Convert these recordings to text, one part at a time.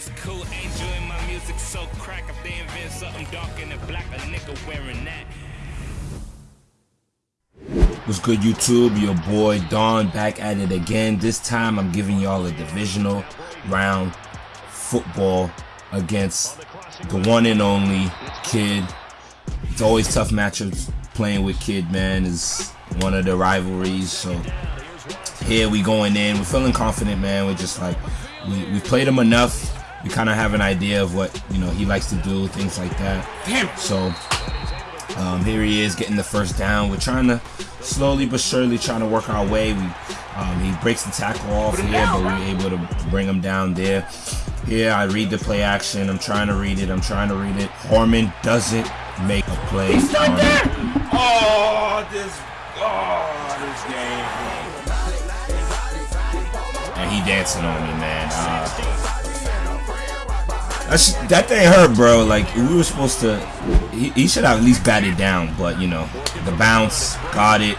music's cool, my music so crack. If they invent something dark and black, a nigga wearing that. What's good, YouTube? Your boy Don back at it again. This time I'm giving y'all a divisional round football against the one and only Kid. It's always tough matchups playing with Kid, man. Is one of the rivalries. So here we going in. We're feeling confident, man. We're just like we we played him enough. We kind of have an idea of what you know he likes to do, things like that. Damn. So um, here he is getting the first down. We're trying to slowly but surely trying to work our way. We um, he breaks the tackle off here, but we are able to bring him down there. Here I read the play action. I'm trying to read it. I'm trying to read it. Horman doesn't make a play. He's not there. Oh, this. Oh, this game. And he dancing on me, man. Uh, that's, that thing hurt, bro. Like we were supposed to. He, he should have at least batted down, but you know, the bounce got it.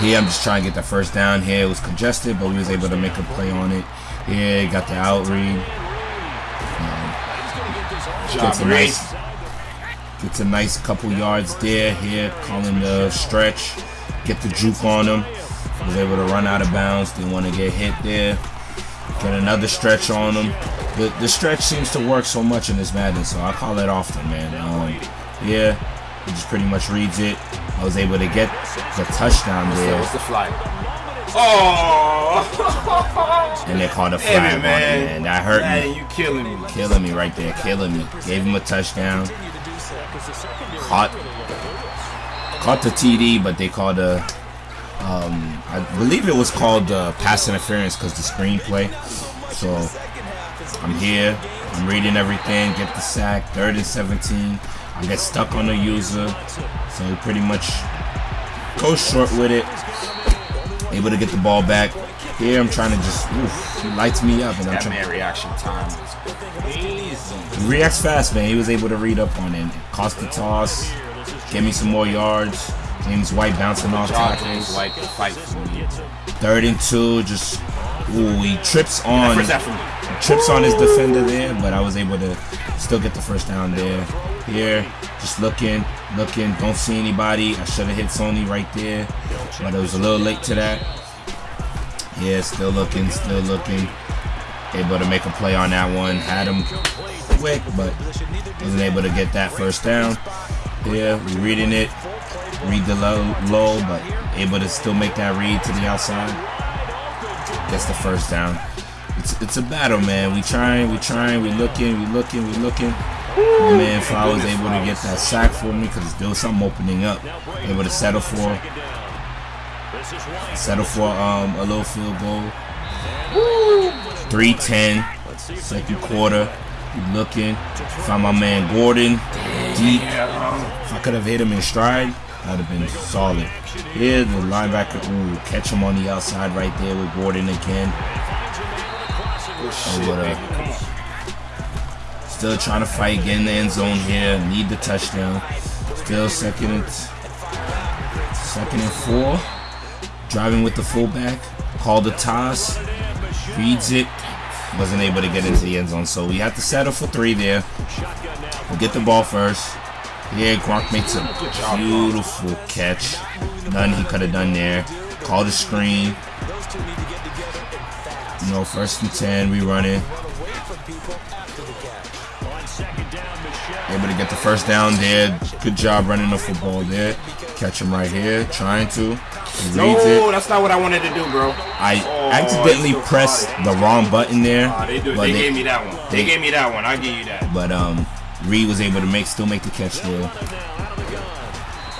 Here, I'm just trying to get the first down. Here, it was congested, but we was able to make a play on it. Here, got the out read. Um, gets a nice, gets a nice couple yards there. Here, calling the stretch, get the juke on him. Was able to run out of bounds. Didn't want to get hit there. Get another stretch on him the, the stretch seems to work so much in this Madden, so I call it often, man. Um, yeah, he just pretty much reads it. I was able to get the touchdown there. What's the flag? Oh! and they called a flag on it, man. That hurt man, me. you killing me. Killing me right there, killing me. Gave him a touchdown. Caught, caught the TD, but they called a, um, I believe it was called uh, pass interference because the screenplay. So I'm here. I'm reading everything. Get the sack. Third and 17. I get stuck on the user. So he pretty much go short with it. Able to get the ball back. Here I'm trying to just, oof, he lights me up. And I'm that trying, man reaction time He reacts fast, man. He was able to read up on it. Cost the toss. Get me some more yards. James White bouncing off tackles. White fight for me. Third and two, just ooh, he trips on trips on his defender there, but I was able to still get the first down there. Here, just looking, looking, don't see anybody. I should have hit Sony right there, but it was a little late to that. Yeah, still looking, still looking. Able to make a play on that one. Had him quick, but wasn't able to get that first down. Yeah, we reading it. Read the low, low, but able to still make that read to the outside. Gets the first down it's it's a battle, man. We trying, we trying, we looking, we looking, we looking. My man was able to get that sack for me because there was something opening up. Able to settle for settle for um a little field goal. 310, second quarter. Looking, found my man Gordon deep. If I could have hit him in stride, that would have been solid. Here, the linebacker, ooh, catch him on the outside right there with Gordon again. Oh, oh what up? Still trying to fight, get in the end zone here. Need the touchdown. Still second and second and four. Driving with the fullback. Called the toss. Reads it. Wasn't able to get into the end zone, so we have to settle for three there. We'll get the ball first. Yeah, Gronk makes a beautiful catch. None he could have done there. Call the screen. You know, first and 10, we run it. Able to get the first down there. Good job running the football there. Catch him right here, trying to. no, it. that's not what I wanted to do, bro. I oh, accidentally pressed the wrong button there. They, do, they, they, gave me that one. They, they, gave me that one. I give you that. But um, Reed was able to make still make the catch there.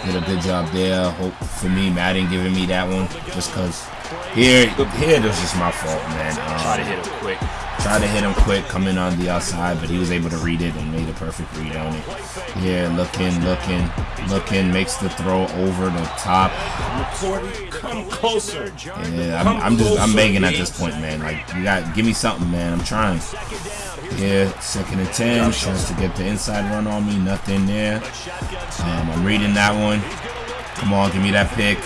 Did a good job there. Hope for me, Madden giving me that one just because here, here was just my fault, man. Um, try to hit him quick. Try to hit him quick, coming on the outside, but he was able to read it and made a perfect read on it. Yeah, looking, looking, looking, makes the throw over the top. Come closer. Yeah, I'm, I'm just, I'm begging at this point, man. Like, you got, give me something, man. I'm trying. Yeah, second and ten, chance to get the inside run on me, nothing there. Um, I'm reading that one. Come on, give me that pick.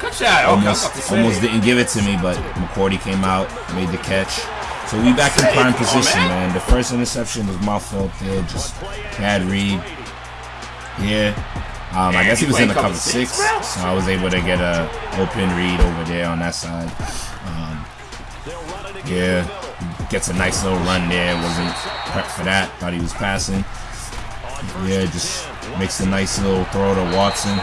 Good shot. Almost, almost didn't give it to me, but McCourty came out, made the catch. So we back in prime position, man. The first interception was my fault there. Just bad read. Yeah. Um, I guess he was in the cover six, so I was able to get a open read over there on that side. Um, yeah, gets a nice little run there. Wasn't prepped for that. Thought he was passing. Yeah, just makes a nice little throw to Watson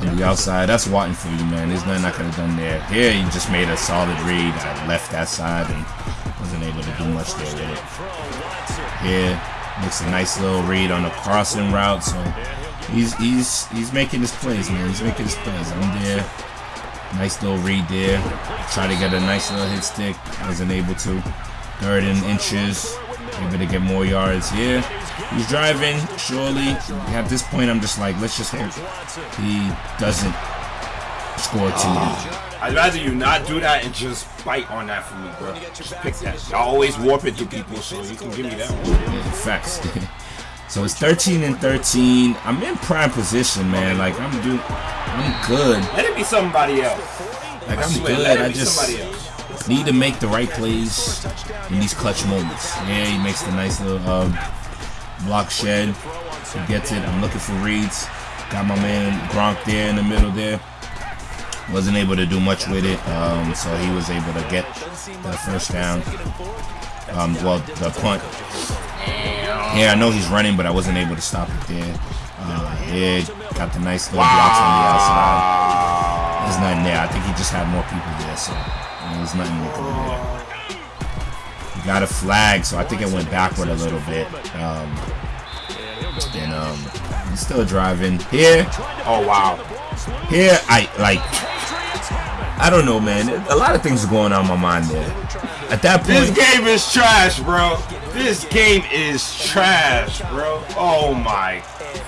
on the outside. That's Watson for you, man. There's nothing I could have done there. Here, he just made a solid read. I left that side and wasn't able to do much there with it. Here, makes a nice little read on the crossing route. So he's he's he's making his plays, man. He's making his plays. I'm there. Nice little read there. Try to get a nice little hit stick. Wasn't able to. Third and inches. Able to get more yards here. He's driving, surely. At this point, I'm just like, let's just hope he doesn't score too uh, I'd rather you not do that and just bite on that for me, bro. Just pick that. I always warp it to people, so you can give me that one. Yeah, facts. so it's 13 and 13. I'm in prime position, man. Like I'm doing, I'm good. Let it be somebody else. Like I'm good. I just need to make the right plays in these clutch moments. Yeah, he makes the nice little uh, block shed. He gets it. I'm looking for reads. Got my man Gronk there in the middle there. Wasn't able to do much with it, um, so he was able to get the first down. Um, well, the punt. Yeah, I know he's running, but I wasn't able to stop it there. Uh, yeah, got the nice little blocks on the outside. There's nothing there. I think he just had more people there, so there's nothing can there got a flag, so I think it went backward a little bit. Um, and um, he's still driving here. Oh wow. Here, I like. I don't know, man. A lot of things are going on in my mind there. At that point, this game is trash, bro. This game is trash, bro. Oh my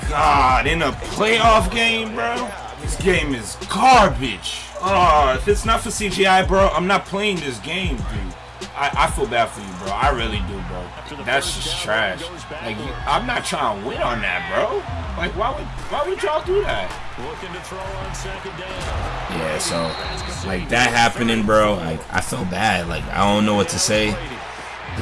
god! In a playoff game, bro. This game is garbage. Oh, if it's not for CGI, bro, I'm not playing this game, dude. I, I feel bad for you, bro. I really do, bro. That's just trash. Like, I'm not trying to win on that, bro. Like, why would why would y'all do that? Yeah, so like that happening, bro. Like, I feel bad. Like, I don't know what to say.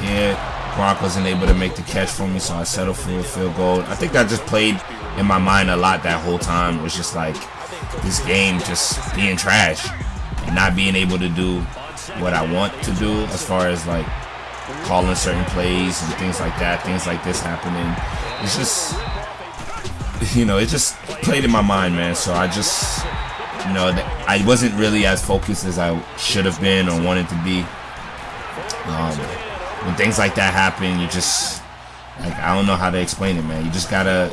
Yeah, Gronk wasn't able to make the catch for me, so I settled for a field goal. I think I just played in my mind a lot that whole time. Was just like this game just being trash and not being able to do what I want to do as far as like calling certain plays and things like that, things like this happening. It's just, you know, it just played in my mind, man. So I just, you know, I wasn't really as focused as I should have been or wanted to be. Um, when things like that happen, you just, like, I don't know how to explain it, man. You just gotta,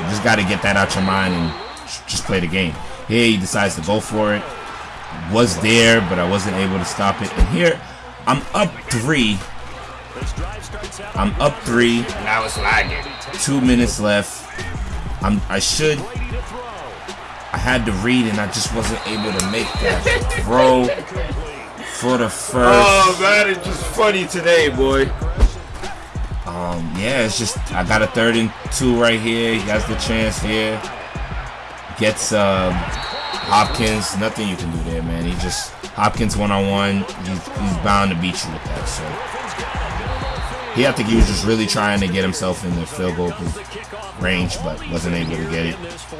you just gotta get that out your mind and just play the game. Here, he decides to go for it was there, but I wasn't able to stop it. And here, I'm up three. I'm up three. And I was lagging. Two minutes left. I'm. I should. I had to read, and I just wasn't able to make that throw for the first. Oh man, it's just funny today, boy. Um, yeah, it's just I got a third and two right here. He has the chance here. Gets um Hopkins, nothing you can do there, man. He just Hopkins one on one. He's, he's bound to beat you with that. So he, I think he was just really trying to get himself in the field goal range, but wasn't able to get it.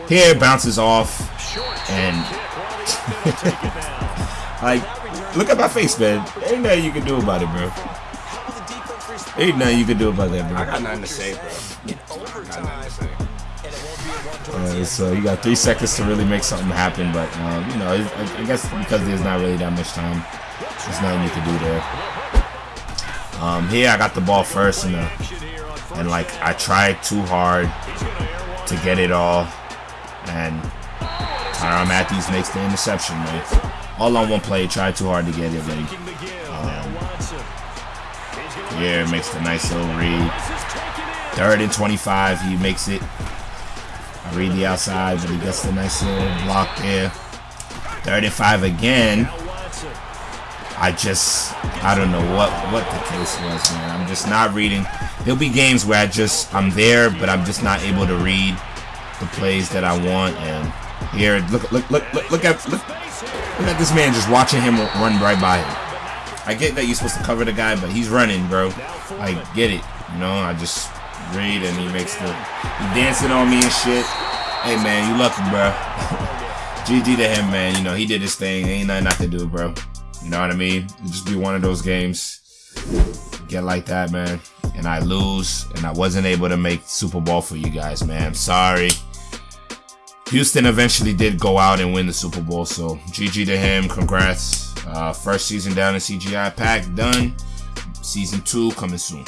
Here bounces off, and like, look at my face, man. Ain't nothing you can do about it, bro. Ain't nothing you can do about that, bro. I got nothing to say, bro. I got nothing to say. Uh, so you got three seconds to really make something happen, but um, you know, I, I, guess because there's not really that much time, there's nothing you can do there. Um, here I got the ball first, and uh, and like I tried too hard to get it all, and Tyrann Mathieu makes the interception, man. All on one play, tried too hard to get it, and um, yeah, makes the nice little read. Third and 25, he makes it I read the outside, but he gets the nice little block there. 35 again. I just, I don't know what, what the case was, man. I'm just not reading. There'll be games where I just, I'm there, but I'm just not able to read the plays that I want. And here, look, look, look, look, look at, look, look at this man just watching him run right by him. I get that you're supposed to cover the guy, but he's running, bro. I get it. You know, I just read and he makes the he dancing on me and shit. Hey man, you lucky, bro. GG to him, man. You know, he did his thing. Ain't nothing I can do, bro. You know what I mean? It just be one of those games. Get like that, man. And I lose, and I wasn't able to make Super Bowl for you guys, man. I'm sorry. Houston eventually did go out and win the Super Bowl, so GG to him. Congrats. Uh, first season down in CGI Pack done. Season two coming soon.